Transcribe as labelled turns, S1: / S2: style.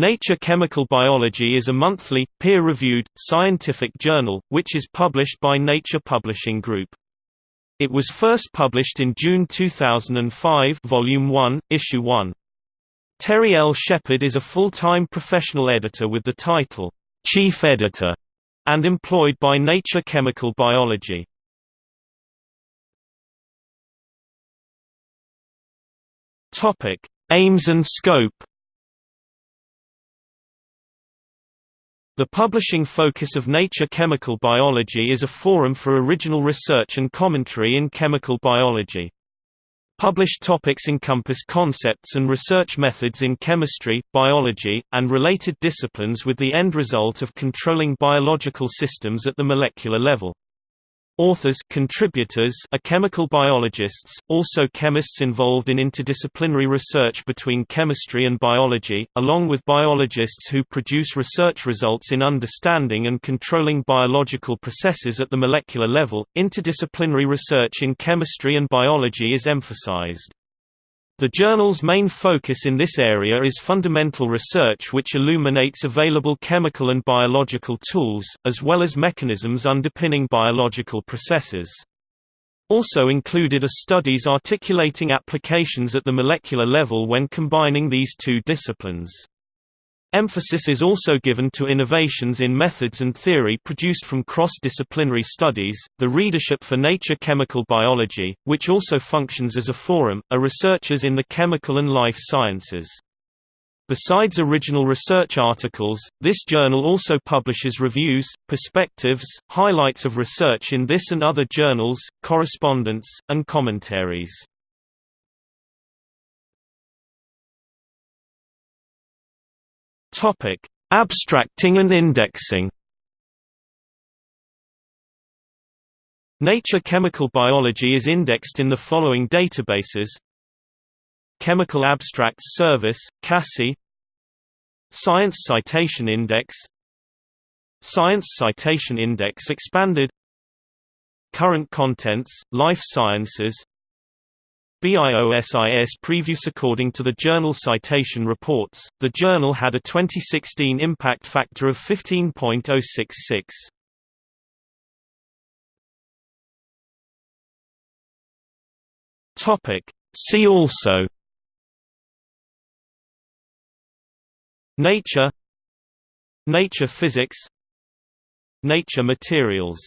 S1: Nature Chemical Biology is a monthly, peer-reviewed, scientific journal, which is published by Nature Publishing Group. It was first published in June 2005 Volume 1, Issue 1. Terry L. Sheppard is a full-time professional editor with the title, Chief Editor, and employed by Nature Chemical Biology. Aims and scope The publishing focus of Nature Chemical Biology is a forum for original research and commentary in chemical biology. Published topics encompass concepts and research methods in chemistry, biology, and related disciplines with the end result of controlling biological systems at the molecular level. Authors contributors are chemical biologists, also chemists involved in interdisciplinary research between chemistry and biology, along with biologists who produce research results in understanding and controlling biological processes at the molecular level. Interdisciplinary research in chemistry and biology is emphasized. The journal's main focus in this area is fundamental research which illuminates available chemical and biological tools, as well as mechanisms underpinning biological processes. Also included are studies articulating applications at the molecular level when combining these two disciplines. Emphasis is also given to innovations in methods and theory produced from cross-disciplinary studies. The readership for Nature Chemical Biology, which also functions as a forum, are researchers in the chemical and life sciences. Besides original research articles, this journal also publishes reviews, perspectives, highlights of research in this and other journals, correspondence, and commentaries. Topic: Abstracting and indexing. Nature Chemical Biology is indexed in the following databases: Chemical Abstracts Service, CASSI, Science Citation Index, Science Citation Index Expanded, Current Contents, Life Sciences, BIOSIS previews According to the Journal Citation Reports, the journal had a 2016 impact factor of 15.066. Topic. See also. Nature. Nature physics. Nature materials